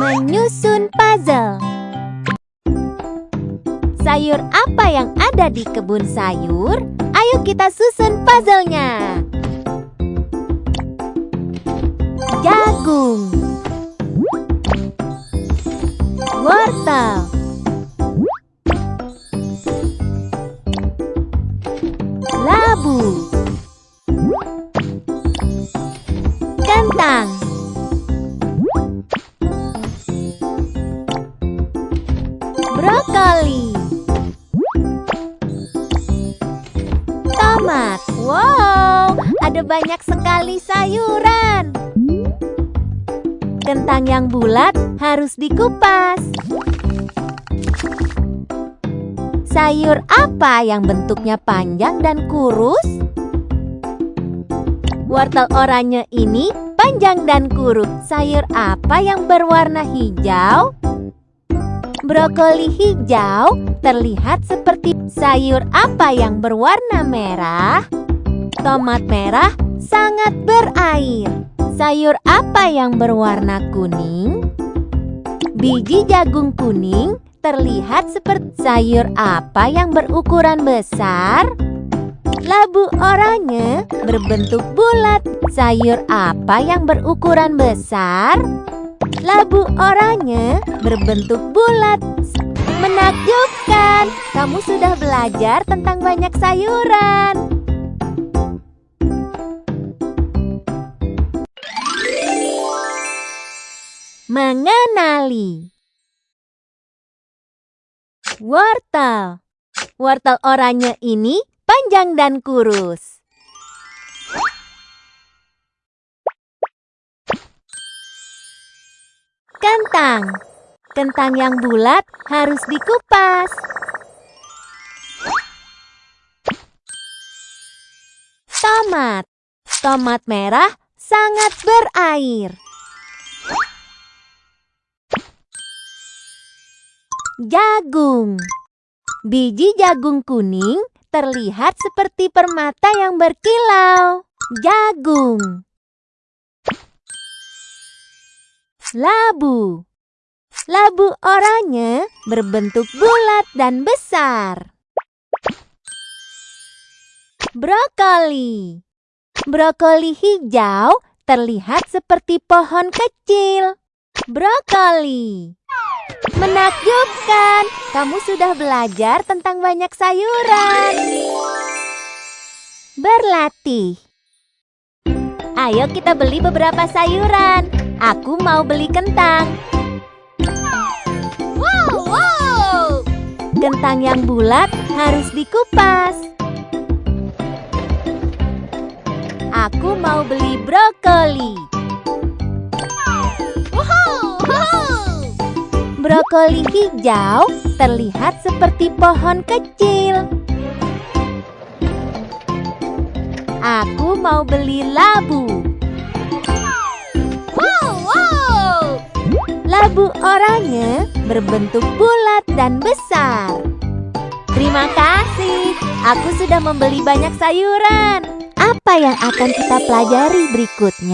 Menyusun puzzle. Sayur apa yang ada di kebun sayur? Ayo kita susun puzzle-nya. Jagung. Wortel. Labu. Kentang ada banyak sekali sayuran. Kentang yang bulat harus dikupas. Sayur apa yang bentuknya panjang dan kurus? Wortel oranye ini panjang dan kurus. Sayur apa yang berwarna hijau? Brokoli hijau terlihat seperti sayur apa yang berwarna merah? Tomat merah sangat berair. Sayur apa yang berwarna kuning? Biji jagung kuning terlihat seperti sayur apa yang berukuran besar? Labu oranye berbentuk bulat. Sayur apa yang berukuran besar? Labu oranye berbentuk bulat. Menakjubkan, kamu sudah belajar tentang banyak sayuran. Mengenali Wortel Wortel oranye ini panjang dan kurus. Kentang Kentang yang bulat harus dikupas. Tomat Tomat merah sangat berair. Jagung Biji jagung kuning terlihat seperti permata yang berkilau. Jagung Labu Labu oranye berbentuk bulat dan besar. Brokoli Brokoli hijau terlihat seperti pohon kecil. Brokoli Menakjubkan, kamu sudah belajar tentang banyak sayuran. Berlatih Ayo kita beli beberapa sayuran. Aku mau beli kentang. Wow, wow. Kentang yang bulat harus dikupas. Aku mau beli brokoli. Brokoli hijau terlihat seperti pohon kecil. Aku mau beli labu. Labu oranye berbentuk bulat dan besar. Terima kasih, aku sudah membeli banyak sayuran. Apa yang akan kita pelajari berikutnya?